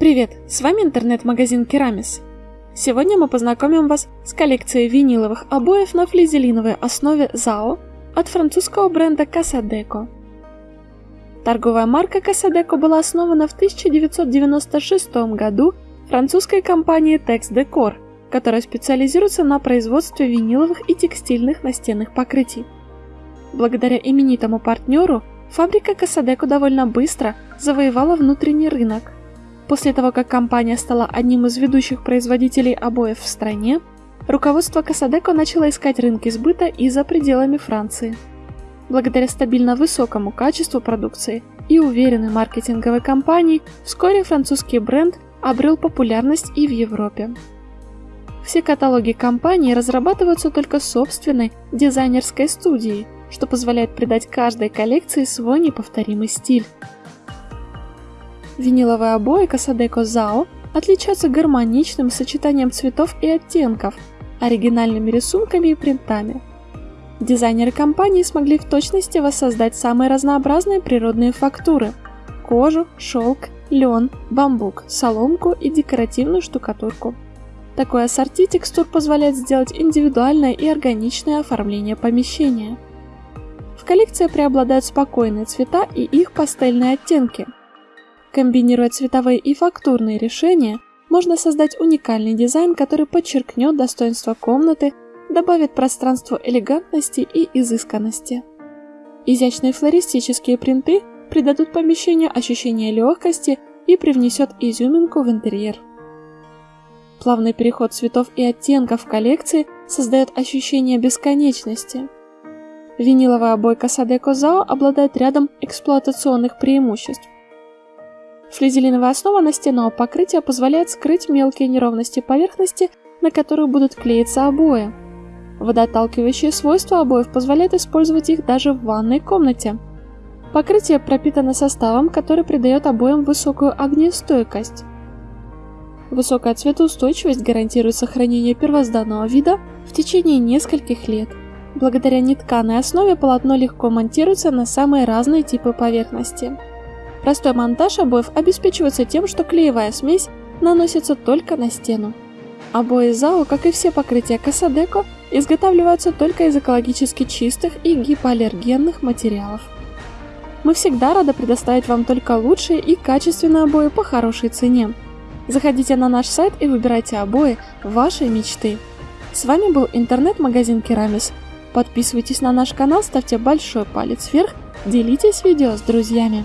Привет, с вами интернет-магазин Керамис. Сегодня мы познакомим вас с коллекцией виниловых обоев на флизелиновой основе ZAO от французского бренда Casadeco. Торговая марка Casadeco была основана в 1996 году французской компанией Tex Decor, которая специализируется на производстве виниловых и текстильных настенных покрытий. Благодаря именитому партнеру фабрика Casadeco довольно быстро завоевала внутренний рынок – После того, как компания стала одним из ведущих производителей обоев в стране, руководство Касадеко начало искать рынки сбыта и за пределами Франции. Благодаря стабильно высокому качеству продукции и уверенной маркетинговой кампании, вскоре французский бренд обрел популярность и в Европе. Все каталоги компании разрабатываются только собственной дизайнерской студией, что позволяет придать каждой коллекции свой неповторимый стиль. Виниловые обои Касадеко Зао отличаются гармоничным сочетанием цветов и оттенков, оригинальными рисунками и принтами. Дизайнеры компании смогли в точности воссоздать самые разнообразные природные фактуры – кожу, шелк, лен, бамбук, соломку и декоративную штукатурку. Такой ассорти текстур позволяет сделать индивидуальное и органичное оформление помещения. В коллекции преобладают спокойные цвета и их пастельные оттенки – Комбинируя цветовые и фактурные решения, можно создать уникальный дизайн, который подчеркнет достоинство комнаты, добавит пространству элегантности и изысканности. Изящные флористические принты придадут помещению ощущение легкости и привнесет изюминку в интерьер. Плавный переход цветов и оттенков в коллекции создает ощущение бесконечности. Виниловая обойка Садеко Зао обладает рядом эксплуатационных преимуществ. Флизелиновая основа настенного покрытия позволяет скрыть мелкие неровности поверхности, на которую будут клеиться обои. Водоотталкивающие свойства обоев позволяют использовать их даже в ванной комнате. Покрытие пропитано составом, который придает обоям высокую огнестойкость. Высокая цветоустойчивость гарантирует сохранение первозданного вида в течение нескольких лет. Благодаря нетканой основе полотно легко монтируется на самые разные типы поверхности. Простой монтаж обоев обеспечивается тем, что клеевая смесь наносится только на стену. Обои ЗАО, как и все покрытия Касадеко, изготавливаются только из экологически чистых и гипоаллергенных материалов. Мы всегда рады предоставить вам только лучшие и качественные обои по хорошей цене. Заходите на наш сайт и выбирайте обои вашей мечты. С вами был интернет-магазин Керамис. Подписывайтесь на наш канал, ставьте большой палец вверх, делитесь видео с друзьями.